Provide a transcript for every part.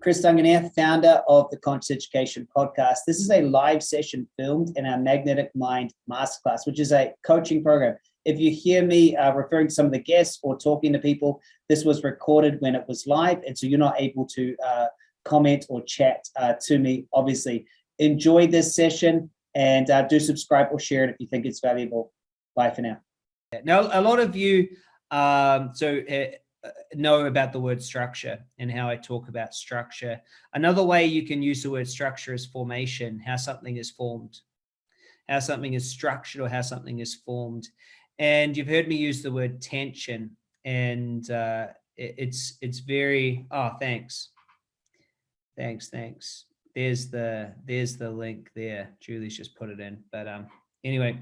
Chris Duncan here, founder of the Conscious Education Podcast. This is a live session filmed in our Magnetic Mind Masterclass, which is a coaching program. If you hear me uh, referring to some of the guests or talking to people, this was recorded when it was live, and so you're not able to uh, comment or chat uh, to me, obviously. Enjoy this session and uh, do subscribe or share it if you think it's valuable. Bye for now. Now, a lot of you, um, so uh, know about the word structure and how I talk about structure. Another way you can use the word structure is formation, how something is formed, how something is structured or how something is formed. And you've heard me use the word tension and uh, it, it's, it's very, oh, thanks. Thanks, thanks. There's the, there's the link there. Julie's just put it in, but um, anyway,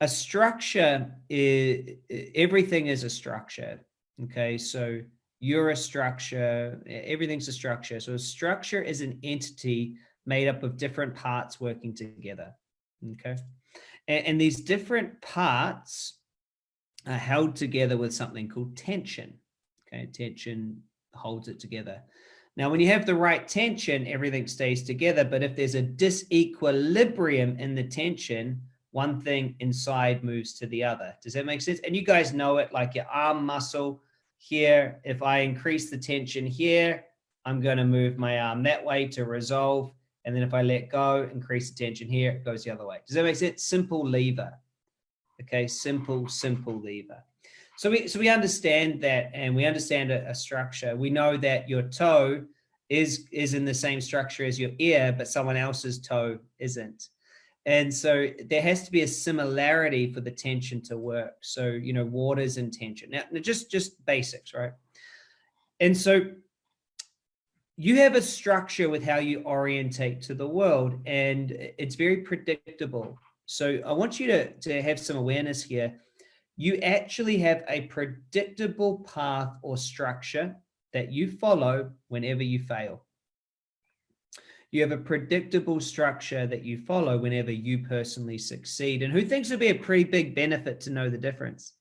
a structure is, everything is a structure Okay, so you're a structure, everything's a structure. So a structure is an entity made up of different parts working together. Okay, and, and these different parts are held together with something called tension. Okay, tension holds it together. Now, when you have the right tension, everything stays together. But if there's a disequilibrium in the tension, one thing inside moves to the other. Does that make sense? And you guys know it like your arm muscle here, if I increase the tension here, I'm going to move my arm that way to resolve. And then if I let go, increase the tension here, it goes the other way. Does that make sense? Simple lever. Okay, simple, simple lever. So we, so we understand that and we understand a, a structure. We know that your toe is, is in the same structure as your ear, but someone else's toe isn't. And so there has to be a similarity for the tension to work. So, you know, waters and tension. Now, just, just basics, right? And so you have a structure with how you orientate to the world and it's very predictable. So I want you to, to have some awareness here. You actually have a predictable path or structure that you follow whenever you fail. You have a predictable structure that you follow whenever you personally succeed. And who thinks it'd be a pretty big benefit to know the difference?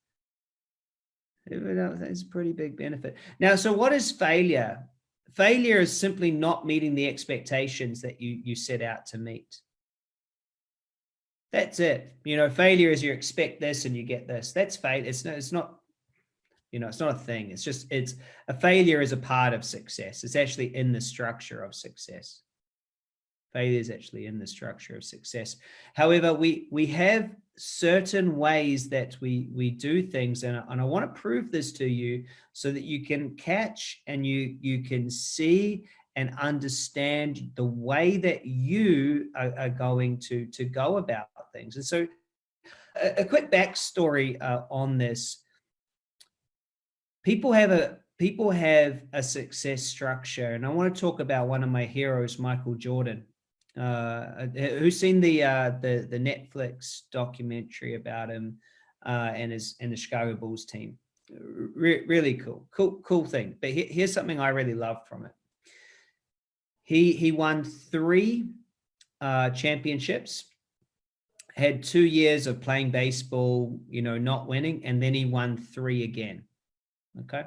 It's a pretty big benefit. Now, so what is failure? Failure is simply not meeting the expectations that you, you set out to meet. That's it. You know, failure is you expect this and you get this. That's failure. It's, not, it's not, you know, it's not a thing. It's just, it's a failure is a part of success. It's actually in the structure of success failure is actually in the structure of success. However, we, we have certain ways that we, we do things, and, and I want to prove this to you so that you can catch and you, you can see and understand the way that you are, are going to, to go about things. And so a, a quick backstory uh, on this. People have a people have a success structure and I want to talk about one of my heroes, Michael Jordan. Uh, who's seen the uh, the the Netflix documentary about him uh, and his and the Chicago Bulls team? Re really cool, cool, cool thing. But he here's something I really love from it. He he won three uh, championships, had two years of playing baseball, you know, not winning, and then he won three again. Okay.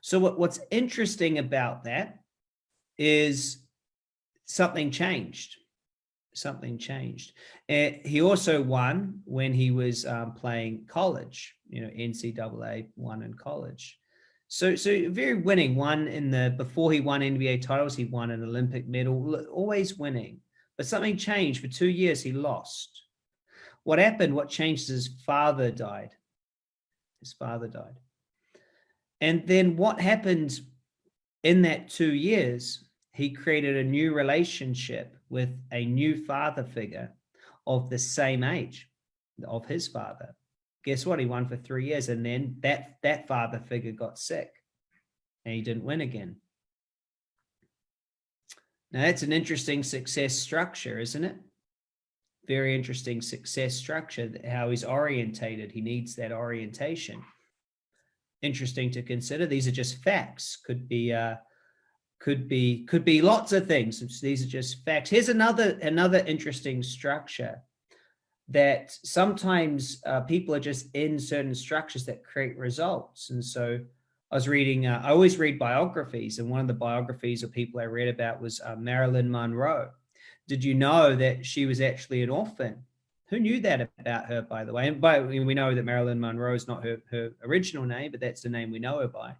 So what, what's interesting about that is something changed. Something changed. And he also won when he was um, playing college, you know, NCAA won in college. So, so very winning, won in the, before he won NBA titles, he won an Olympic medal, always winning. But something changed. For two years, he lost. What happened, what changed, his father died. His father died. And then what happened in that two years he created a new relationship with a new father figure of the same age of his father. Guess what? He won for three years. And then that, that father figure got sick and he didn't win again. Now that's an interesting success structure, isn't it? Very interesting success structure, how he's orientated. He needs that orientation. Interesting to consider. These are just facts. Could be uh, could be could be lots of things. These are just facts. Here's another another interesting structure that sometimes uh, people are just in certain structures that create results. And so I was reading, uh, I always read biographies, and one of the biographies of people I read about was uh, Marilyn Monroe. Did you know that she was actually an orphan? Who knew that about her, by the way? And by we know that Marilyn Monroe is not her, her original name, but that's the name we know her by.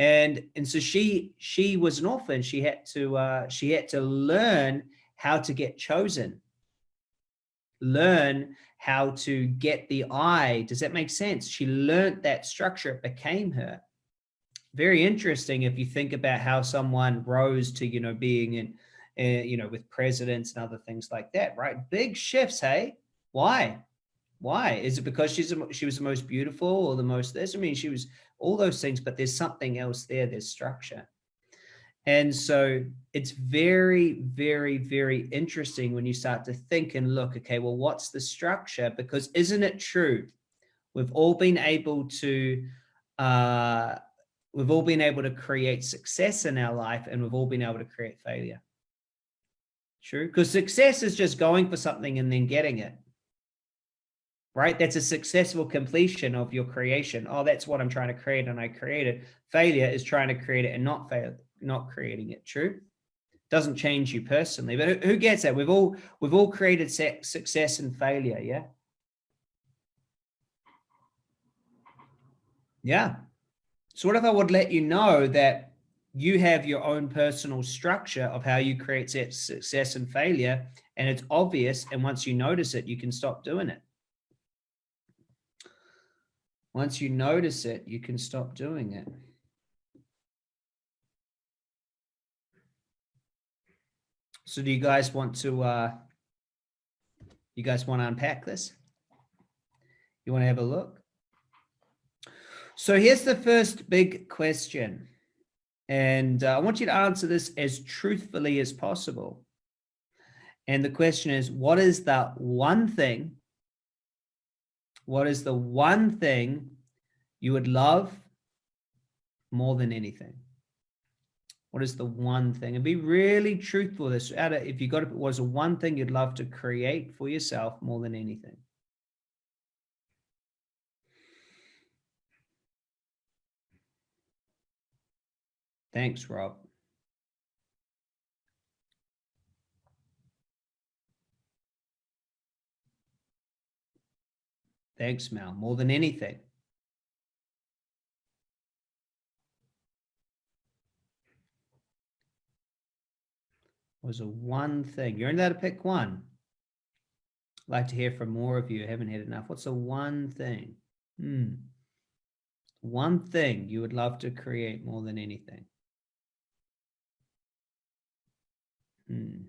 And and so she she was an orphan. She had to uh, she had to learn how to get chosen, learn how to get the eye. Does that make sense? She learned that structure. It became her very interesting if you think about how someone rose to, you know, being in, uh, you know, with presidents and other things like that, right? Big shifts, hey? Why? Why? Is it because she's she was the most beautiful or the most this? I mean, she was all those things, but there's something else there. There's structure. And so it's very, very, very interesting when you start to think and look, okay, well, what's the structure? Because isn't it true? We've all been able to uh, we've all been able to create success in our life and we've all been able to create failure. True. Because success is just going for something and then getting it. Right. That's a successful completion of your creation. Oh, that's what I'm trying to create. And I create it. Failure is trying to create it and not fail, not creating it. True. Doesn't change you personally, but who gets that? We've all, we've all created success and failure. Yeah. Yeah. So what if I would let you know that you have your own personal structure of how you create success and failure, and it's obvious, and once you notice it, you can stop doing it. Once you notice it, you can stop doing it. So do you guys want to, uh, you guys want to unpack this? You want to have a look? So here's the first big question. And uh, I want you to answer this as truthfully as possible. And the question is, what is the one thing, what is the one thing you would love more than anything? What is the one thing? And be really truthful. This, if you got it, was a one thing you'd love to create for yourself more than anything? Thanks, Rob. Thanks, Mel. More than anything. was a one thing. You're only allowed to pick one. I'd like to hear from more of you. I haven't had enough. What's the one thing? Hmm. One thing you would love to create more than anything. Hmm.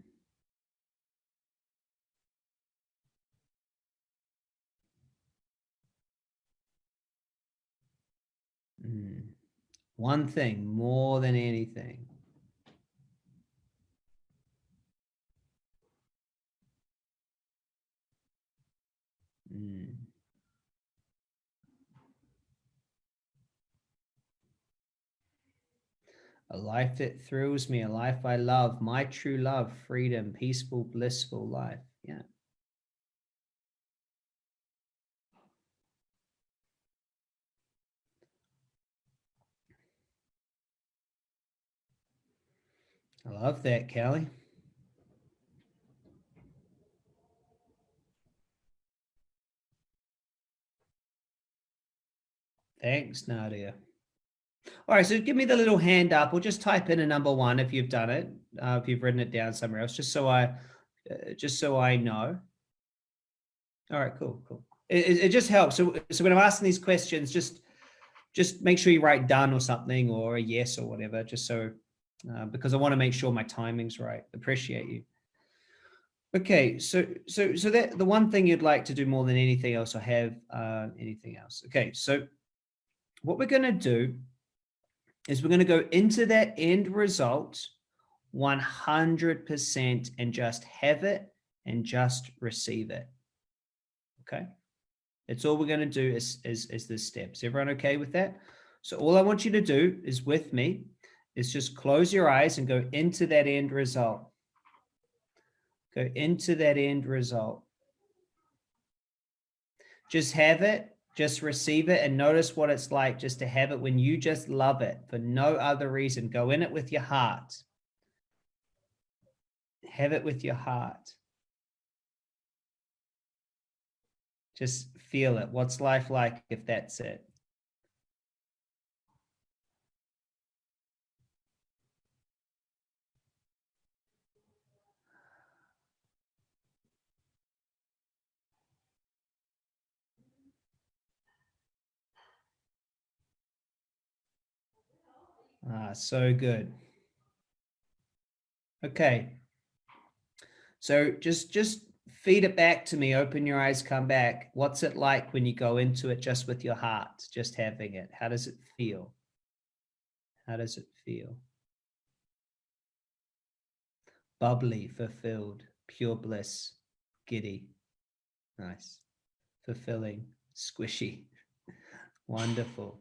Hmm. One thing more than anything. Hmm. a life that thrills me, a life I love, my true love, freedom, peaceful, blissful life. Yeah. I love that, Callie. Thanks, Nadia. All right, so give me the little hand up or just type in a number one if you've done it, uh, if you've written it down somewhere else, just so I, uh, just so I know. All right, cool, cool. It, it, just helps. So, so when I'm asking these questions, just, just make sure you write done or something or a yes or whatever, just so, uh, because I want to make sure my timing's right. Appreciate you. Okay, so so so that the one thing you'd like to do more than anything else, or have uh, anything else. Okay, so what we're going to do is we're going to go into that end result 100% and just have it and just receive it. Okay. That's all we're going to do is, is, is the steps. Everyone okay with that? So all I want you to do is with me is just close your eyes and go into that end result. Go into that end result. Just have it just receive it and notice what it's like just to have it when you just love it for no other reason. Go in it with your heart. Have it with your heart. Just feel it. What's life like if that's it? Ah, so good. Okay. So just just feed it back to me. Open your eyes, come back. What's it like when you go into it just with your heart, just having it? How does it feel? How does it feel? Bubbly, fulfilled, pure bliss, giddy. Nice. Fulfilling, squishy. Wonderful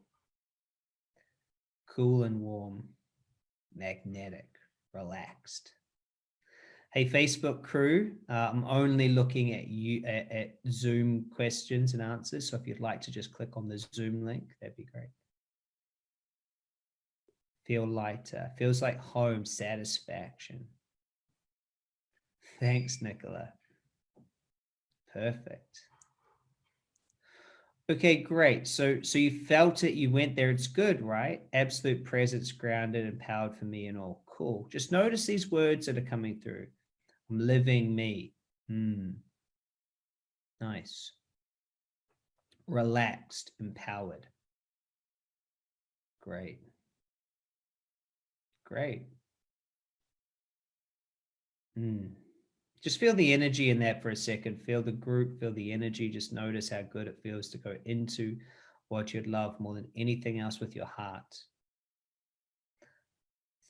cool and warm, magnetic, relaxed. Hey, Facebook crew, uh, I'm only looking at you at, at, Zoom questions and answers. So if you'd like to just click on the Zoom link, that'd be great. Feel lighter, feels like home satisfaction. Thanks, Nicola. Perfect. Okay, great. So, so you felt it, you went there, it's good, right? Absolute presence, grounded, empowered for me and all. Cool. Just notice these words that are coming through. I'm living me. Hmm. Nice. Relaxed, empowered. Great. Great. Hmm just feel the energy in that for a second. Feel the group, feel the energy. Just notice how good it feels to go into what you'd love more than anything else with your heart.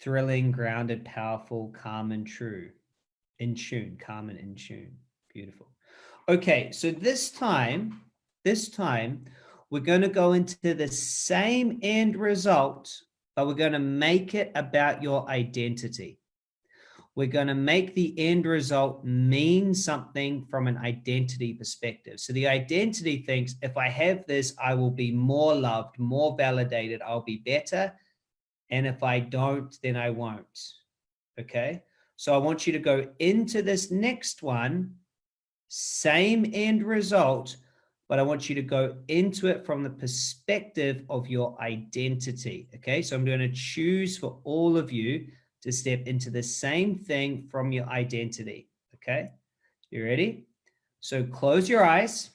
Thrilling, grounded, powerful, calm and true. In tune, calm and in tune. Beautiful. Okay, so this time, this time, we're going to go into the same end result, but we're going to make it about your identity we're going to make the end result mean something from an identity perspective. So the identity thinks if I have this, I will be more loved, more validated, I'll be better. And if I don't, then I won't. Okay. So I want you to go into this next one, same end result, but I want you to go into it from the perspective of your identity. Okay. So I'm going to choose for all of you to step into the same thing from your identity. Okay, you ready? So close your eyes.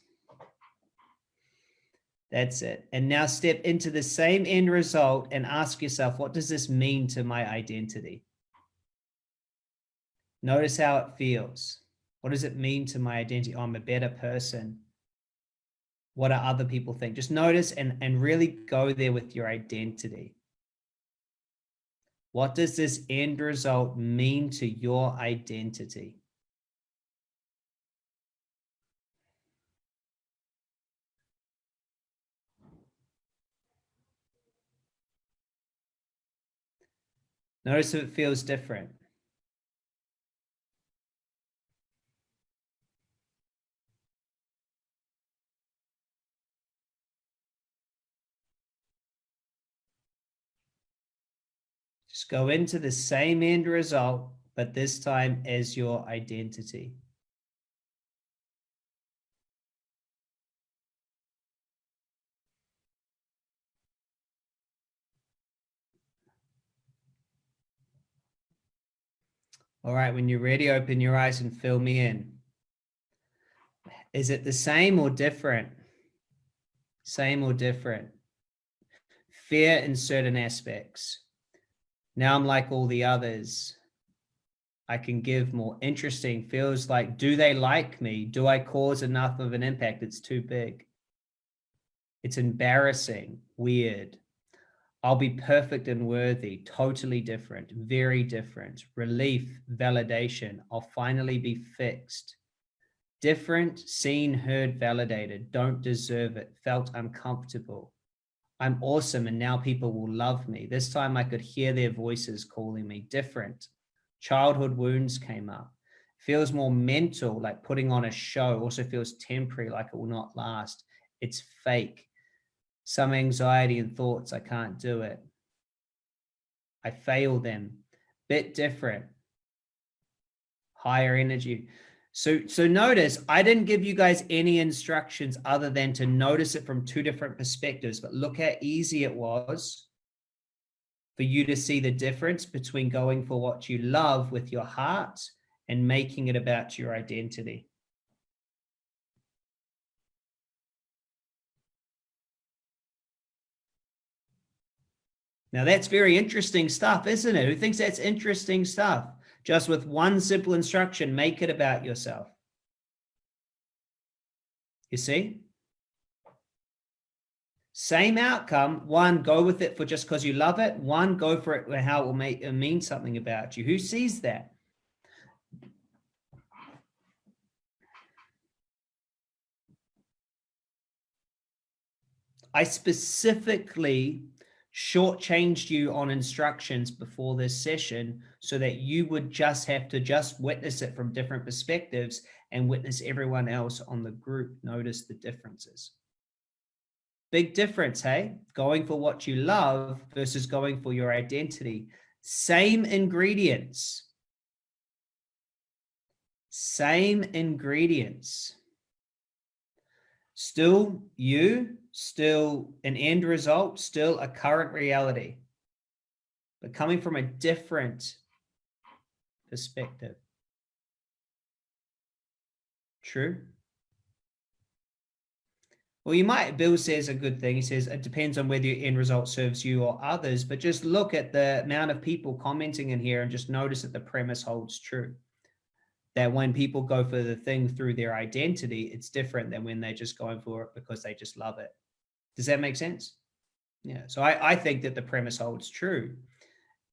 That's it. And now step into the same end result and ask yourself, what does this mean to my identity? Notice how it feels. What does it mean to my identity? Oh, I'm a better person. What do other people think? Just notice and, and really go there with your identity. What does this end result mean to your identity? Notice if it feels different. Go into the same end result, but this time as your identity. All right, when you're ready, open your eyes and fill me in. Is it the same or different? Same or different? Fear in certain aspects. Now I'm like all the others. I can give more interesting feels like, do they like me? Do I cause enough of an impact? It's too big. It's embarrassing, weird. I'll be perfect and worthy, totally different, very different. Relief, validation. I'll finally be fixed. Different, seen, heard, validated. Don't deserve it. Felt uncomfortable. I'm awesome and now people will love me. This time I could hear their voices calling me different. Childhood wounds came up. Feels more mental, like putting on a show, also feels temporary, like it will not last. It's fake. Some anxiety and thoughts, I can't do it. I fail them. Bit different. Higher energy. So, so notice I didn't give you guys any instructions other than to notice it from two different perspectives, but look how easy it was for you to see the difference between going for what you love with your heart and making it about your identity. Now that's very interesting stuff, isn't it? Who thinks that's interesting stuff? Just with one simple instruction, make it about yourself. You see? Same outcome. One, go with it for just because you love it. One, go for it how it will make it mean something about you. Who sees that? I specifically shortchanged you on instructions before this session so that you would just have to just witness it from different perspectives and witness everyone else on the group notice the differences. Big difference, hey? Going for what you love versus going for your identity. Same ingredients. Same ingredients. Still you, still an end result, still a current reality, but coming from a different perspective. True. Well, you might, Bill says a good thing. He says it depends on whether your end result serves you or others, but just look at the amount of people commenting in here and just notice that the premise holds true that when people go for the thing through their identity, it's different than when they're just going for it because they just love it. Does that make sense? Yeah. So I, I think that the premise holds true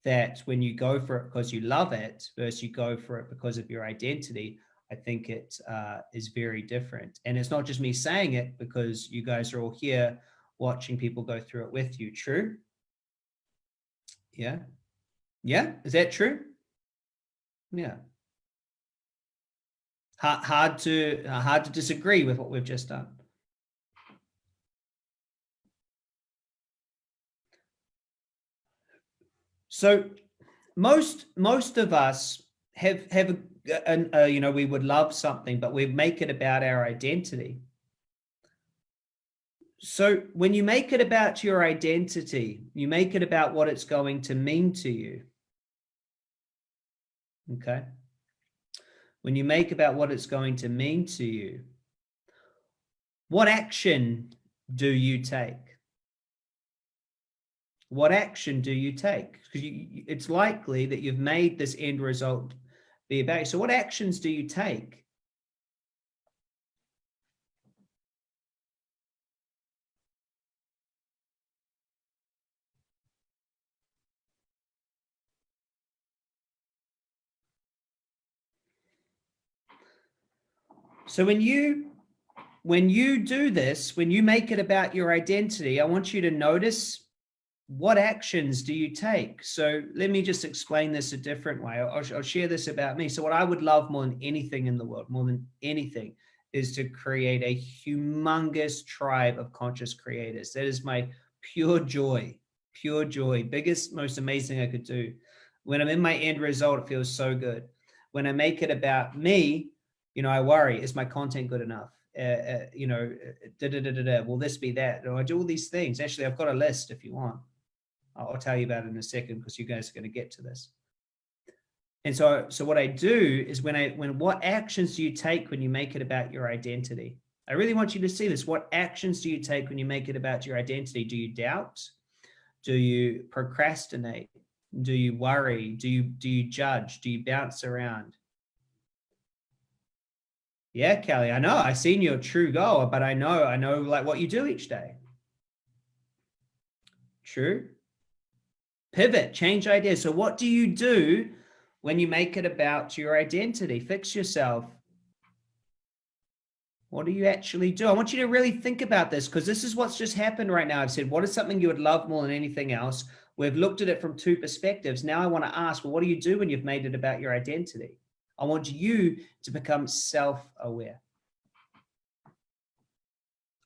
that when you go for it because you love it versus you go for it because of your identity, I think it uh, is very different. And it's not just me saying it because you guys are all here watching people go through it with you. True? Yeah. Yeah. Is that true? Yeah hard, hard to hard to disagree with what we've just done. So most most of us have have a, a, a, you know we would love something, but we make it about our identity. So when you make it about your identity, you make it about what it's going to mean to you. Okay when you make about what it's going to mean to you, what action do you take? What action do you take? Because it's likely that you've made this end result be about. So what actions do you take? So when you when you do this, when you make it about your identity, I want you to notice what actions do you take? So let me just explain this a different way. I'll, I'll, share this about me. So what I would love more than anything in the world, more than anything, is to create a humongous tribe of conscious creators. That is my pure joy, pure joy, biggest, most amazing I could do. When I'm in my end result, it feels so good. When I make it about me, you know, I worry, is my content good enough? Uh, uh, you know, da, da, da, da, da, will this be that? Or I do all these things. Actually, I've got a list if you want. I'll, tell you about it in a second because you guys are going to get to this. And so, so what I do is when I, when, what actions do you take when you make it about your identity? I really want you to see this. What actions do you take when you make it about your identity? Do you doubt? Do you procrastinate? Do you worry? Do you, do you judge? Do you bounce around? Yeah, Kelly, I know. I've seen your true goal, but I know, I know like what you do each day. True. Pivot, change ideas. So what do you do when you make it about your identity? Fix yourself. What do you actually do? I want you to really think about this because this is what's just happened right now. I've said, what is something you would love more than anything else? We've looked at it from two perspectives. Now I want to ask, well, what do you do when you've made it about your identity? I want you to become self-aware.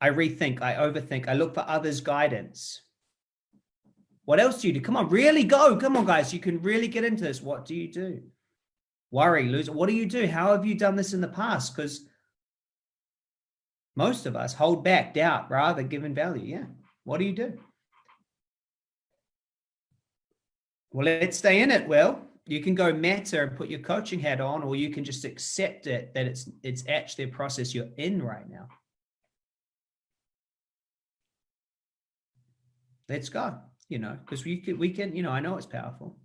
I rethink, I overthink, I look for others' guidance. What else do you do? Come on, really go. Come on, guys. You can really get into this. What do you do? Worry, lose. What do you do? How have you done this in the past? Because most of us hold back, doubt, rather given value. Yeah. What do you do? Well, let's stay in it. Well, you can go meta and put your coaching hat on, or you can just accept it that it's it's actually a process you're in right now. Let's go, you know, because we can, we can, you know, I know it's powerful.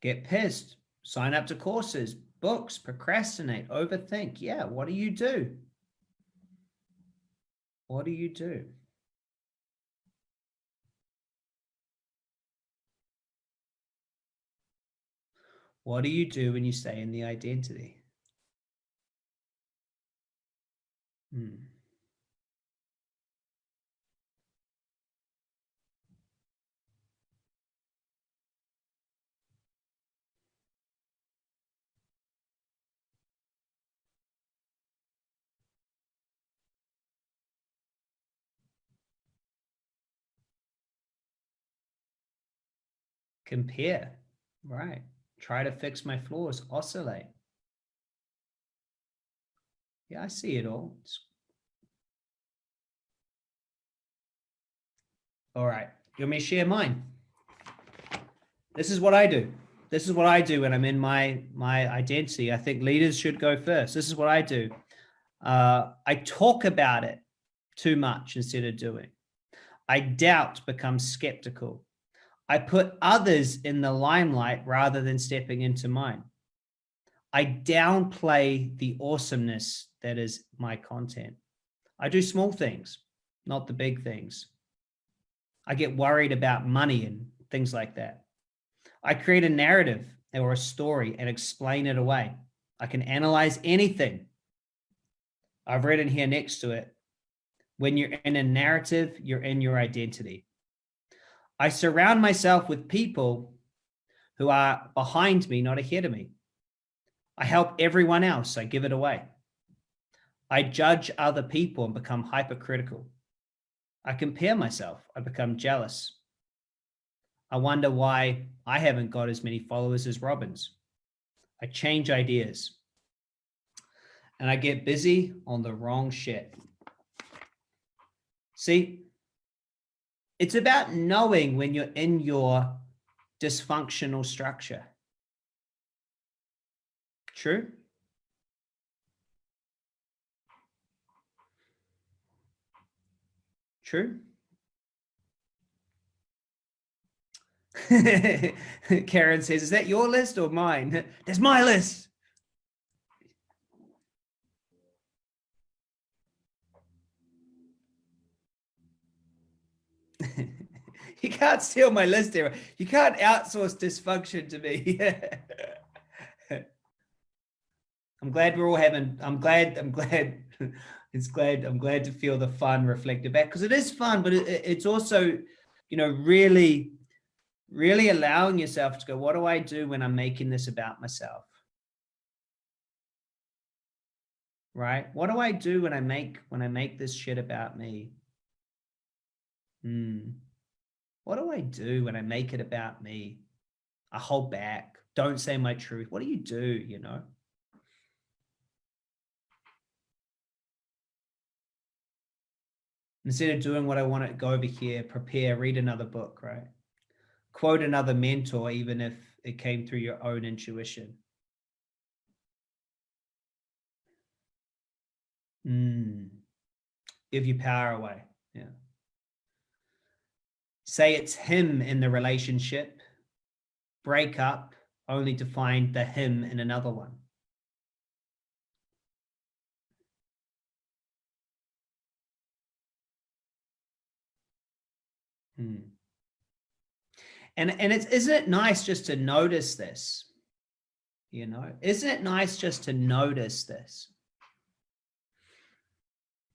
Get pissed, sign up to courses, books, procrastinate, overthink. Yeah, what do you do? What do you do? What do you do when you stay in the identity? Hmm. compare, right? Try to fix my flaws, oscillate. Yeah, I see it all. It's... All right, you want me to share mine? This is what I do. This is what I do when I'm in my, my identity. I think leaders should go first. This is what I do. Uh, I talk about it too much instead of doing. I doubt, become skeptical. I put others in the limelight rather than stepping into mine. I downplay the awesomeness that is my content. I do small things, not the big things. I get worried about money and things like that. I create a narrative or a story and explain it away. I can analyze anything. I've written here next to it. When you're in a narrative, you're in your identity. I surround myself with people who are behind me, not ahead of me. I help everyone else. I give it away. I judge other people and become hypercritical. I compare myself. I become jealous. I wonder why I haven't got as many followers as Robbins. I change ideas. And I get busy on the wrong shit. See, it's about knowing when you're in your dysfunctional structure. True? True? Karen says, is that your list or mine? That's my list. you can't steal my list here. You can't outsource dysfunction to me. I'm glad we're all having, I'm glad, I'm glad, it's glad, I'm glad to feel the fun reflected back because it is fun, but it, it's also, you know, really, really allowing yourself to go, what do I do when I'm making this about myself? Right? What do I do when I make, when I make this shit about me? Hmm. What do I do when I make it about me? I hold back, don't say my truth. What do you do, you know? Instead of doing what I want to go over here, prepare, read another book, right? Quote another mentor, even if it came through your own intuition. Mm. Give your power away. Yeah say it's him in the relationship, break up only to find the him in another one. Hmm. And, and it's, isn't it nice just to notice this? You know, isn't it nice just to notice this?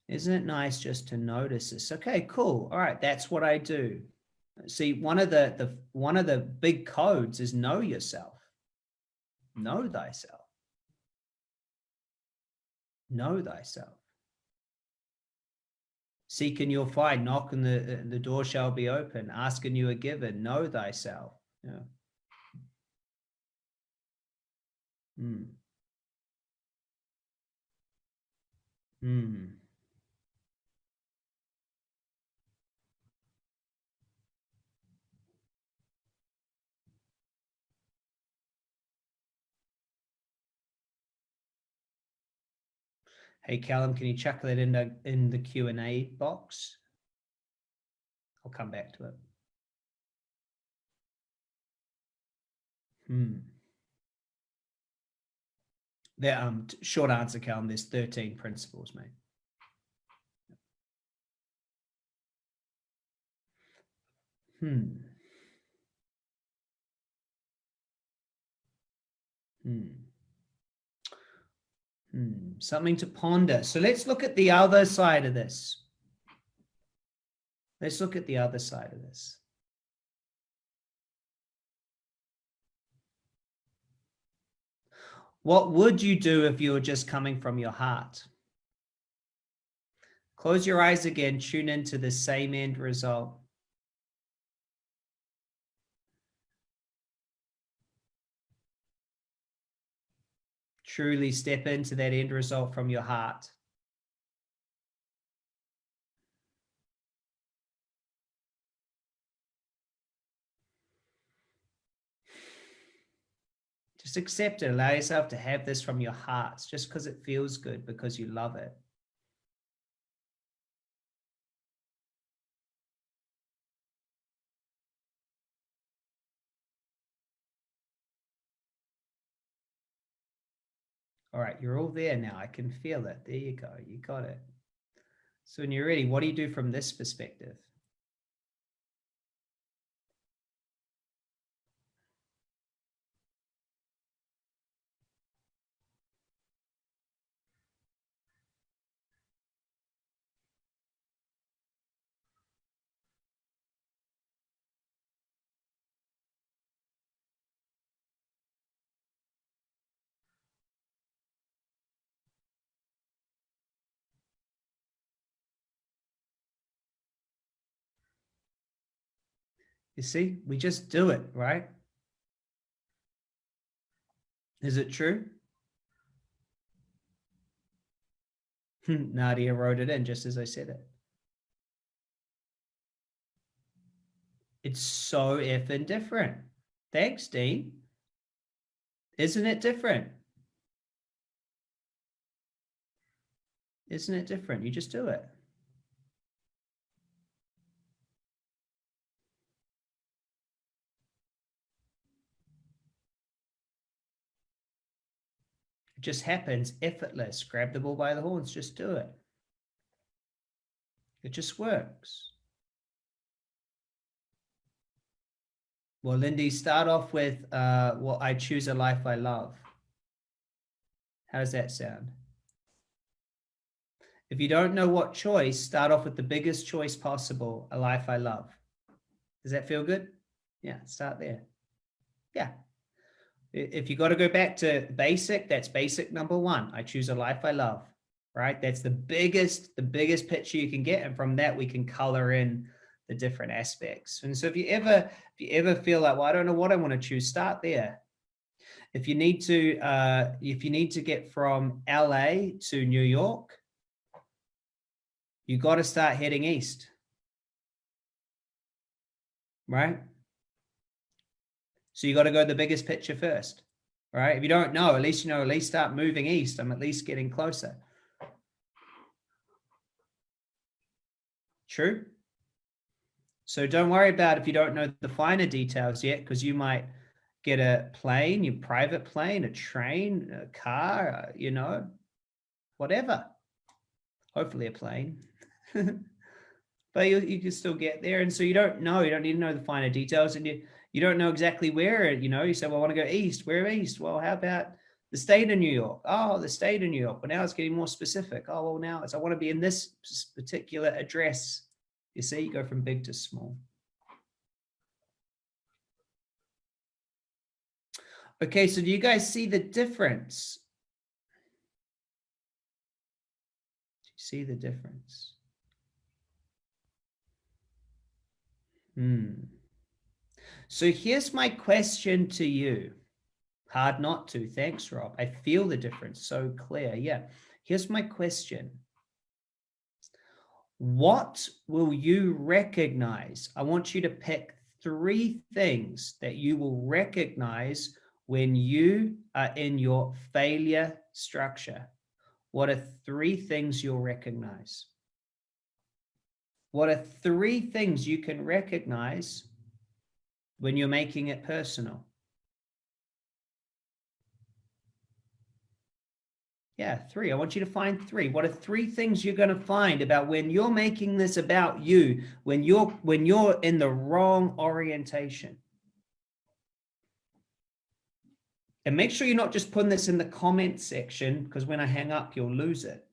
Isn't it nice just to notice this? Okay, cool. All right, that's what I do. See, one of the, the one of the big codes is know yourself. Know thyself. Know thyself. Seek and you'll find. Knock and the, the door shall be open. Ask and you are given. Know thyself. Yeah. Hmm. Hmm. Hey, Callum, can you chuck that in the, in the Q&A box? I'll come back to it. Hmm. The um, short answer, Callum, there's 13 principles, mate. Hmm. Hmm. Hmm, something to ponder. So let's look at the other side of this. Let's look at the other side of this. What would you do if you were just coming from your heart? Close your eyes again, tune into the same end result. Truly step into that end result from your heart. Just accept it. Allow yourself to have this from your heart just because it feels good, because you love it. All right, you're all there now. I can feel it. There you go. You got it. So when you're ready, what do you do from this perspective? You see, we just do it, right? Is it true? Hmm, Nadia wrote it in just as I said it. It's so effing different. Thanks, Dean. Isn't it different? Isn't it different? You just do it. It just happens effortless. Grab the bull by the horns, just do it. It just works. Well, Lindy, start off with uh, well, I choose a life I love. How does that sound? If you don't know what choice, start off with the biggest choice possible, a life I love. Does that feel good? Yeah, start there. Yeah, if you got to go back to basic, that's basic number one. I choose a life I love, right? That's the biggest, the biggest picture you can get. And from that, we can color in the different aspects. And so if you ever, if you ever feel like, well, I don't know what I want to choose, start there. If you need to, uh, if you need to get from LA to New York, you got to start heading east, right? So you got to go the biggest picture first, right? If you don't know, at least you know, at least start moving east. I'm at least getting closer. True. So don't worry about if you don't know the finer details yet, because you might get a plane, your private plane, a train, a car, uh, you know, whatever. Hopefully a plane. but you, you can still get there. And so you don't know, you don't need to know the finer details. And you, you don't know exactly where, you know, you say, well, I want to go east. Where east? Well, how about the state of New York? Oh, the state of New York. But now it's getting more specific. Oh, well, now it's, I want to be in this particular address. You see, you go from big to small. Okay, so do you guys see the difference? Do you see the difference? Hmm. So here's my question to you. Hard not to. Thanks, Rob. I feel the difference so clear. Yeah. Here's my question. What will you recognize? I want you to pick three things that you will recognize when you are in your failure structure. What are three things you'll recognize? What are three things you can recognize when you're making it personal? Yeah, three. I want you to find three. What are three things you're going to find about when you're making this about you, when you're when you're in the wrong orientation? And make sure you're not just putting this in the comment section because when I hang up, you'll lose it.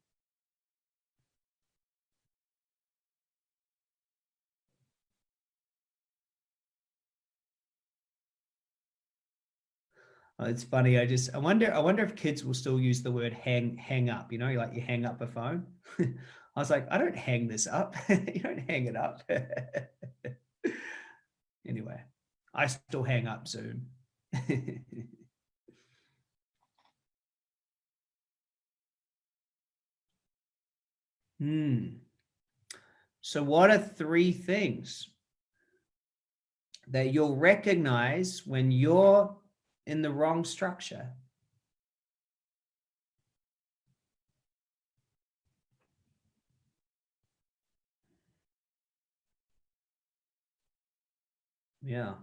It's funny. I just I wonder I wonder if kids will still use the word hang hang up. You know, like you hang up a phone. I was like, I don't hang this up. you don't hang it up. anyway, I still hang up Zoom. hmm. So what are three things that you'll recognize when you're in the wrong structure. Yeah.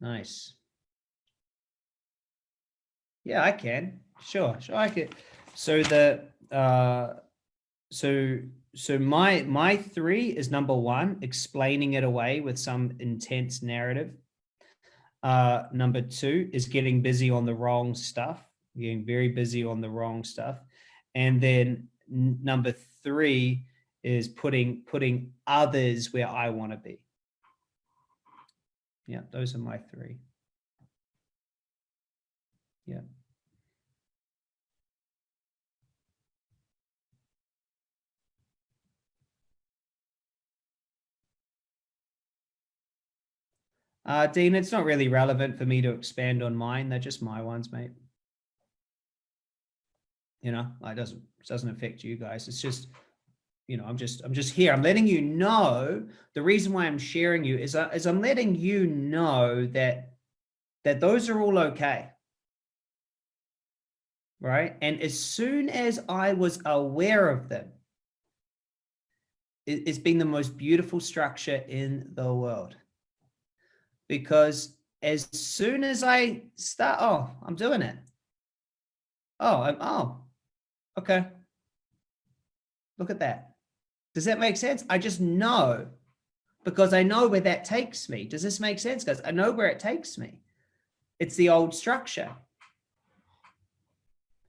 Nice. Yeah, I can. Sure, sure, I can. So the uh, so so my my three is number one, explaining it away with some intense narrative. Uh, number two is getting busy on the wrong stuff, getting very busy on the wrong stuff, and then number three is putting putting others where I want to be. Yeah, those are my three. Yeah. Uh, Dean, it's not really relevant for me to expand on mine. They're just my ones, mate. You know, it doesn't it doesn't affect you guys. It's just, you know, I'm just I'm just here. I'm letting you know the reason why I'm sharing you is, uh, is I'm letting you know that that those are all okay right? And as soon as I was aware of them, it, it's been the most beautiful structure in the world. Because as soon as I start, oh, I'm doing it. Oh, I'm, oh, okay. Look at that. Does that make sense? I just know because I know where that takes me. Does this make sense, guys? I know where it takes me. It's the old structure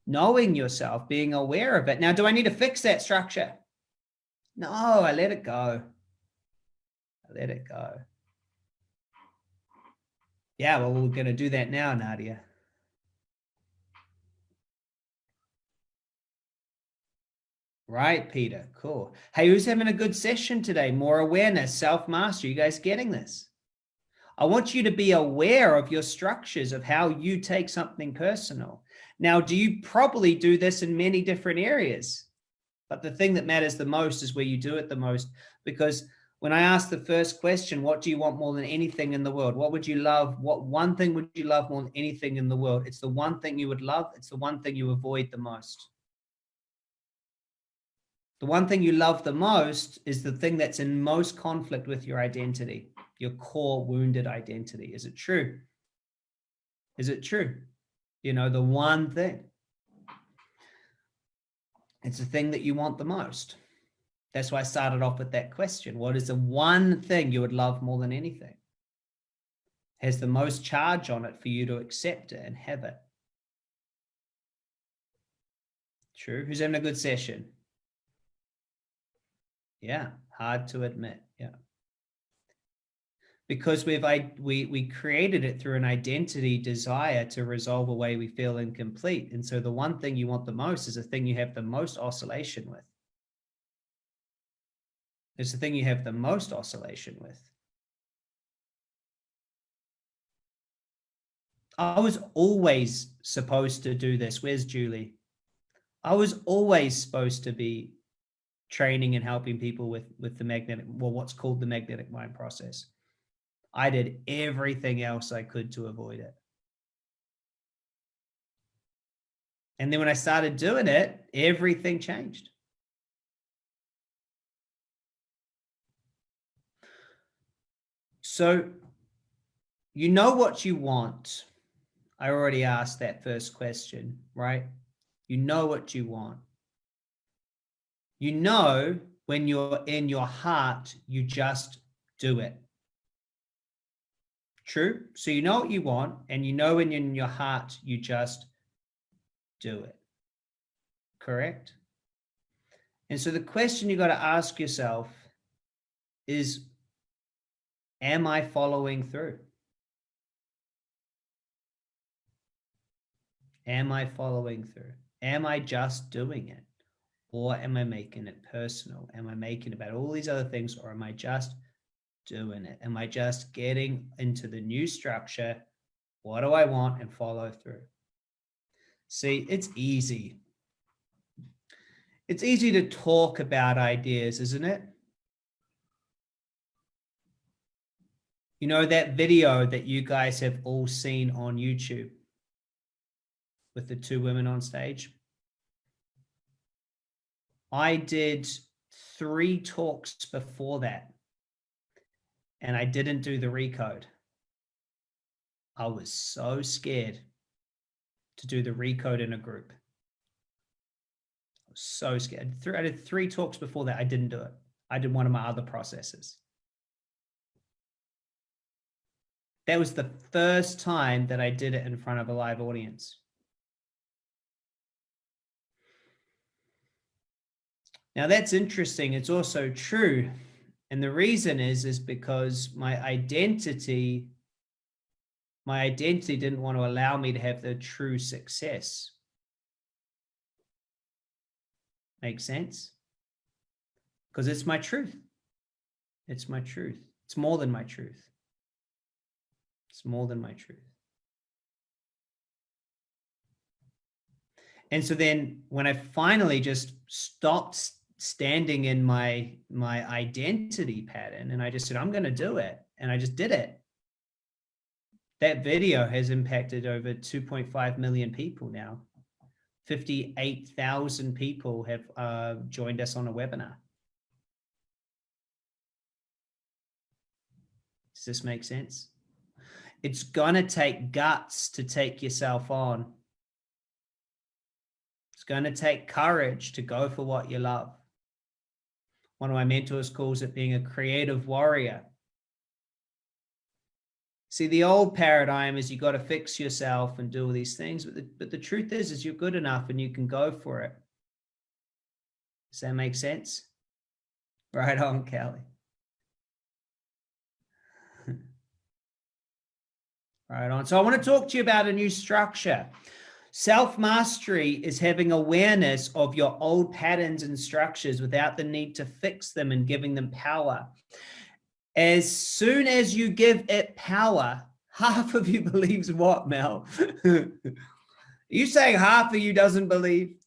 knowing yourself, being aware of it. Now, do I need to fix that structure? No, I let it go. I let it go. Yeah, well, we're going to do that now, Nadia. Right, Peter. Cool. Hey, who's having a good session today? More awareness, self-mastery. You guys getting this? I want you to be aware of your structures of how you take something personal. Now, do you probably do this in many different areas? But the thing that matters the most is where you do it the most. Because when I asked the first question, what do you want more than anything in the world? What would you love? What one thing would you love more than anything in the world? It's the one thing you would love. It's the one thing you avoid the most. The one thing you love the most is the thing that's in most conflict with your identity, your core wounded identity. Is it true? Is it true? you know, the one thing. It's the thing that you want the most. That's why I started off with that question. What is the one thing you would love more than anything? has the most charge on it for you to accept it and have it. True. Who's having a good session? Yeah, hard to admit. Yeah. Because we've I, we we created it through an identity desire to resolve a way we feel incomplete. And so the one thing you want the most is the thing you have the most oscillation with. It's the thing you have the most oscillation with. I was always supposed to do this. Where's Julie? I was always supposed to be training and helping people with, with the magnetic, well, what's called the magnetic mind process. I did everything else I could to avoid it. And then when I started doing it, everything changed. So you know what you want. I already asked that first question, right? You know what you want. You know when you're in your heart, you just do it. True? So you know what you want and you know when you're in your heart, you just do it. Correct? And so the question you got to ask yourself is, am I following through? Am I following through? Am I just doing it? Or am I making it personal? Am I making about all these other things or am I just doing it? Am I just getting into the new structure? What do I want and follow through? See, it's easy. It's easy to talk about ideas, isn't it? You know, that video that you guys have all seen on YouTube with the two women on stage. I did three talks before that and I didn't do the recode. I was so scared to do the recode in a group. I was so scared. I did three talks before that. I didn't do it. I did one of my other processes. That was the first time that I did it in front of a live audience. Now that's interesting. It's also true. And the reason is, is because my identity, my identity didn't want to allow me to have the true success. Make sense? Because it's my truth. It's my truth. It's more than my truth. More than my truth. And so then when I finally just stopped standing in my my identity pattern and I just said, I'm going to do it. And I just did it. That video has impacted over 2.5 million people now. 58,000 people have uh, joined us on a webinar. Does this make sense? It's going to take guts to take yourself on. It's going to take courage to go for what you love. One of my mentors calls it being a creative warrior. See, the old paradigm is you got to fix yourself and do all these things, but the, but the truth is, is you're good enough and you can go for it. Does that make sense? Right on, Kelly. Right on. So I want to talk to you about a new structure. Self-mastery is having awareness of your old patterns and structures without the need to fix them and giving them power. As soon as you give it power, half of you believes what, Mel? you saying half of you doesn't believe?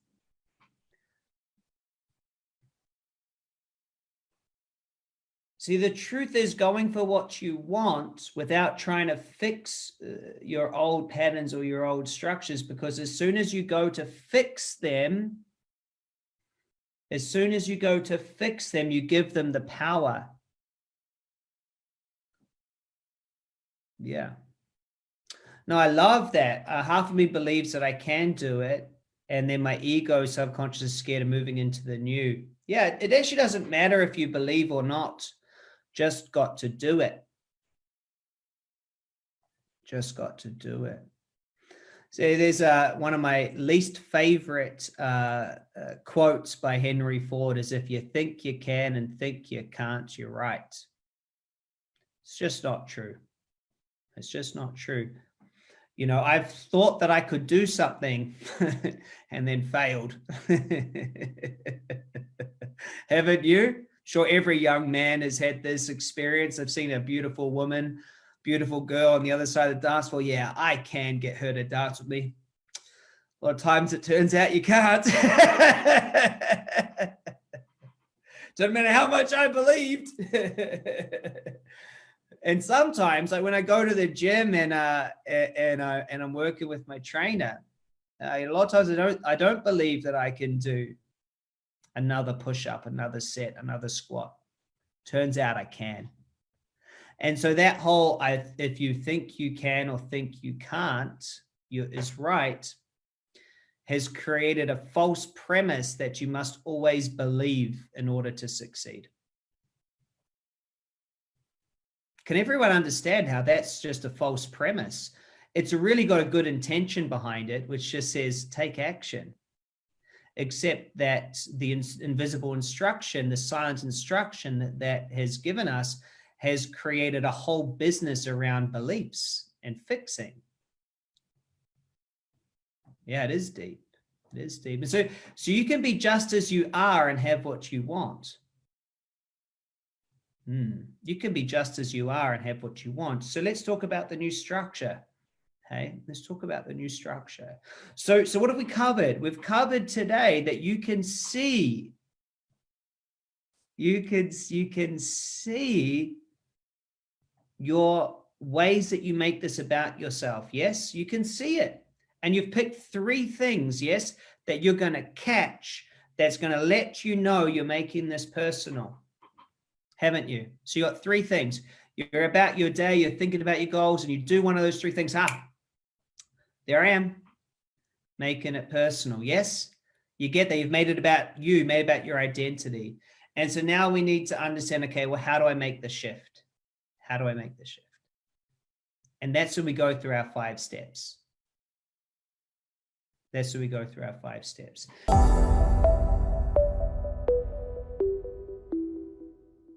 See, the truth is going for what you want without trying to fix uh, your old patterns or your old structures, because as soon as you go to fix them, as soon as you go to fix them, you give them the power. Yeah. No, I love that. Uh, half of me believes that I can do it. And then my ego subconscious is scared of moving into the new. Yeah, it actually doesn't matter if you believe or not just got to do it. Just got to do it. So there's uh, one of my least favorite uh, uh, quotes by Henry Ford is if you think you can and think you can't, you're right. It's just not true. It's just not true. You know, I've thought that I could do something and then failed. Haven't you? Sure, every young man has had this experience. I've seen a beautiful woman beautiful girl on the other side of the dance floor. Yeah, I can get her to dance with me. A lot of times it turns out you can't. Doesn't matter how much I believed. and sometimes, like when I go to the gym and uh, and uh, and I'm working with my trainer, uh, a lot of times I don't I don't believe that I can do another push up, another set, another squat. Turns out I can. And so that whole, I, if you think you can or think you can't, you, is right, has created a false premise that you must always believe in order to succeed. Can everyone understand how that's just a false premise? It's really got a good intention behind it, which just says take action. Except that the invisible instruction, the silent instruction that, that has given us has created a whole business around beliefs and fixing. Yeah, it is deep. It is deep. And so, so you can be just as you are and have what you want. Hmm. You can be just as you are and have what you want. So let's talk about the new structure. Hey, let's talk about the new structure. So, so what have we covered? We've covered today that you can see, you could, you can see your ways that you make this about yourself. Yes, you can see it. And you've picked three things, yes, that you're going to catch that's going to let you know you're making this personal. Haven't you? So you got three things. You're about your day, you're thinking about your goals, and you do one of those three things. Ah, there I am, making it personal. Yes, you get there. You've made it about you, made about your identity. And so now we need to understand, okay, well, how do I make the shift? How do I make the shift? And that's when we go through our five steps. That's when we go through our five steps.